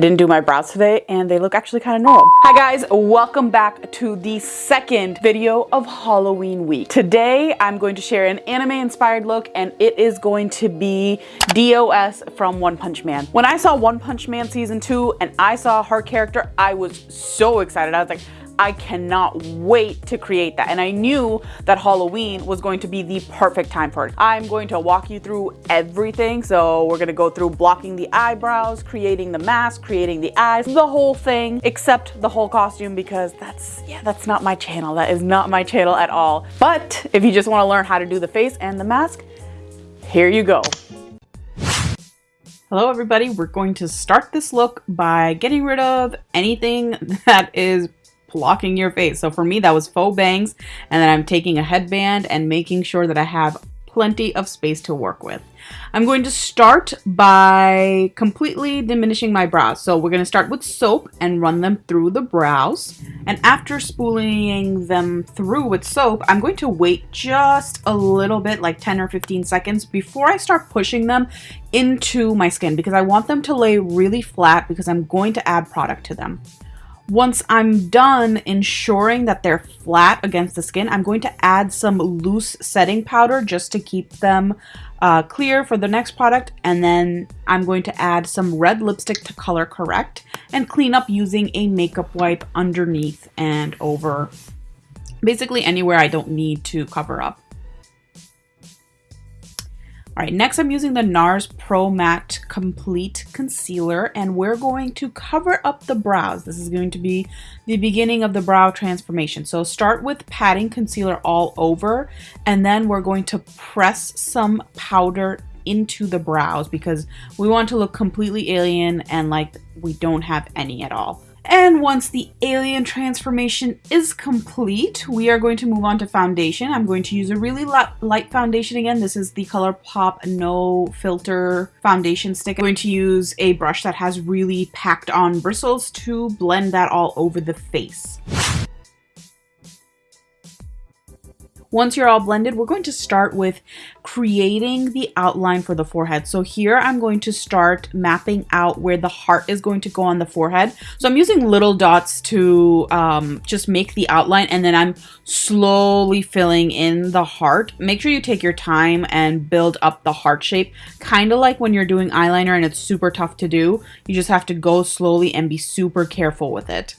didn't do my brows today and they look actually kind of normal. Hi guys, welcome back to the second video of Halloween week. Today, I'm going to share an anime inspired look and it is going to be Do-S from One Punch Man. When I saw One Punch Man season two and I saw her character, I was so excited. I was like, I cannot wait to create that. And I knew that Halloween was going to be the perfect time for it. I'm going to walk you through everything. So we're gonna go through blocking the eyebrows, creating the mask, creating the eyes, the whole thing, except the whole costume because that's, yeah, that's not my channel. That is not my channel at all. But if you just wanna learn how to do the face and the mask, here you go. Hello everybody, we're going to start this look by getting rid of anything that is blocking your face. So for me, that was faux bangs. And then I'm taking a headband and making sure that I have plenty of space to work with. I'm going to start by completely diminishing my brows. So we're going to start with soap and run them through the brows. And after spooling them through with soap, I'm going to wait just a little bit, like 10 or 15 seconds before I start pushing them into my skin because I want them to lay really flat because I'm going to add product to them. Once I'm done ensuring that they're flat against the skin, I'm going to add some loose setting powder just to keep them uh, clear for the next product. And then I'm going to add some red lipstick to color correct and clean up using a makeup wipe underneath and over basically anywhere I don't need to cover up. All right, next I'm using the NARS Pro Matte Complete Concealer and we're going to cover up the brows. This is going to be the beginning of the brow transformation. So start with patting concealer all over and then we're going to press some powder into the brows because we want to look completely alien and like we don't have any at all. And once the alien transformation is complete, we are going to move on to foundation. I'm going to use a really light foundation again. This is the ColourPop No Filter foundation stick. I'm going to use a brush that has really packed on bristles to blend that all over the face. Once you're all blended, we're going to start with creating the outline for the forehead. So here I'm going to start mapping out where the heart is going to go on the forehead. So I'm using little dots to um, just make the outline and then I'm slowly filling in the heart. Make sure you take your time and build up the heart shape. Kind of like when you're doing eyeliner and it's super tough to do. You just have to go slowly and be super careful with it.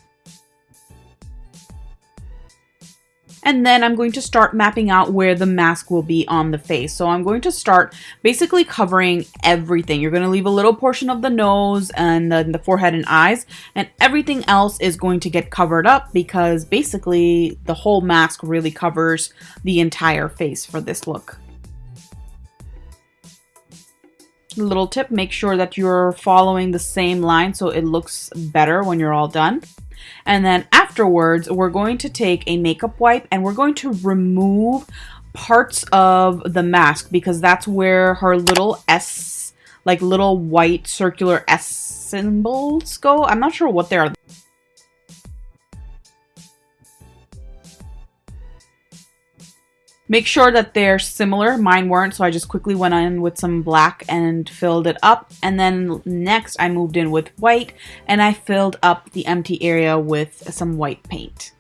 And then I'm going to start mapping out where the mask will be on the face. So I'm going to start basically covering everything. You're going to leave a little portion of the nose and then the forehead and eyes. And everything else is going to get covered up because basically the whole mask really covers the entire face for this look. Little tip, make sure that you're following the same line so it looks better when you're all done. And then afterwards, we're going to take a makeup wipe and we're going to remove parts of the mask because that's where her little S, like little white circular S symbols go. I'm not sure what they are. Make sure that they're similar. Mine weren't, so I just quickly went in with some black and filled it up. And then next I moved in with white and I filled up the empty area with some white paint.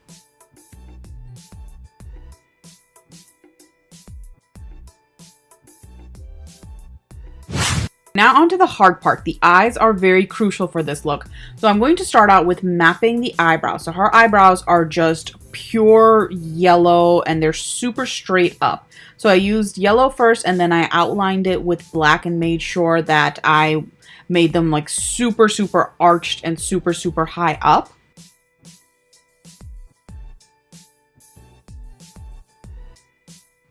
Now onto the hard part. The eyes are very crucial for this look. So I'm going to start out with mapping the eyebrows. So her eyebrows are just pure yellow and they're super straight up. So I used yellow first and then I outlined it with black and made sure that I made them like super, super arched and super, super high up.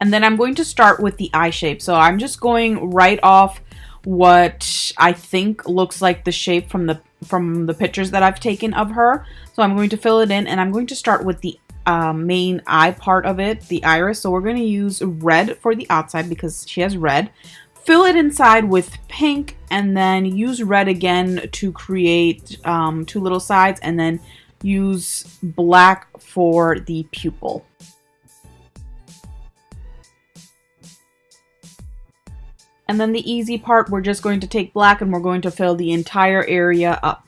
And then I'm going to start with the eye shape. So I'm just going right off what I think looks like the shape from the from the pictures that I've taken of her. So I'm going to fill it in and I'm going to start with the um, main eye part of it, the iris. So we're going to use red for the outside because she has red. Fill it inside with pink and then use red again to create um, two little sides and then use black for the pupil. And then the easy part, we're just going to take black and we're going to fill the entire area up.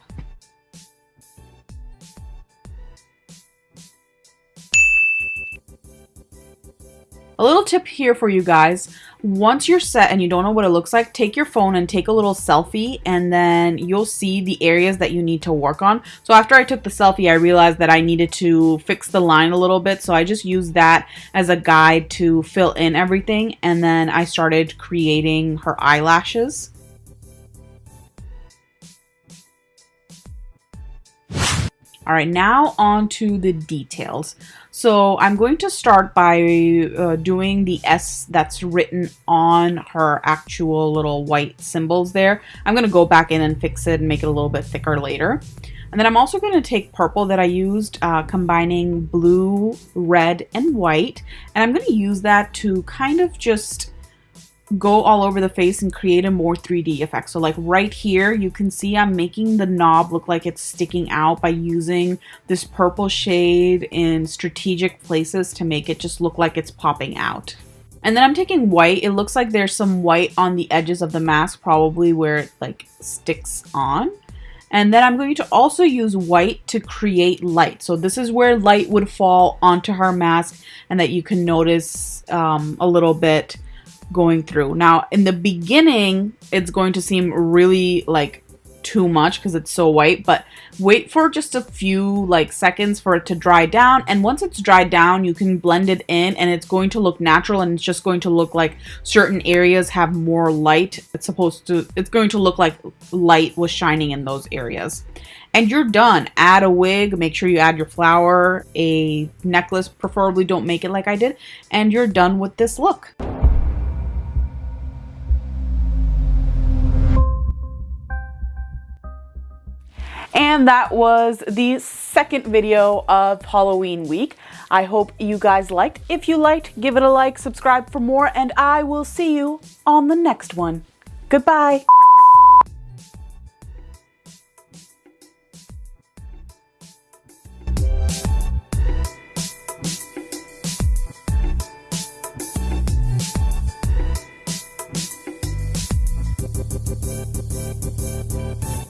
A little tip here for you guys. Once you're set and you don't know what it looks like, take your phone and take a little selfie and then you'll see the areas that you need to work on. So after I took the selfie, I realized that I needed to fix the line a little bit. So I just used that as a guide to fill in everything. And then I started creating her eyelashes. All right, now on to the details. So I'm going to start by uh, doing the S that's written on her actual little white symbols there. I'm going to go back in and fix it and make it a little bit thicker later. And then I'm also going to take purple that I used, uh, combining blue, red, and white. And I'm going to use that to kind of just go all over the face and create a more 3D effect. So like right here, you can see I'm making the knob look like it's sticking out by using this purple shade in strategic places to make it just look like it's popping out. And then I'm taking white. It looks like there's some white on the edges of the mask, probably where it like sticks on. And then I'm going to also use white to create light. So this is where light would fall onto her mask and that you can notice um, a little bit going through. Now, in the beginning, it's going to seem really like too much because it's so white, but wait for just a few like seconds for it to dry down. And once it's dried down, you can blend it in and it's going to look natural and it's just going to look like certain areas have more light. It's supposed to, it's going to look like light was shining in those areas. And you're done. Add a wig, make sure you add your flower, a necklace, preferably don't make it like I did, and you're done with this look. And that was the second video of Halloween week. I hope you guys liked. If you liked, give it a like, subscribe for more, and I will see you on the next one. Goodbye.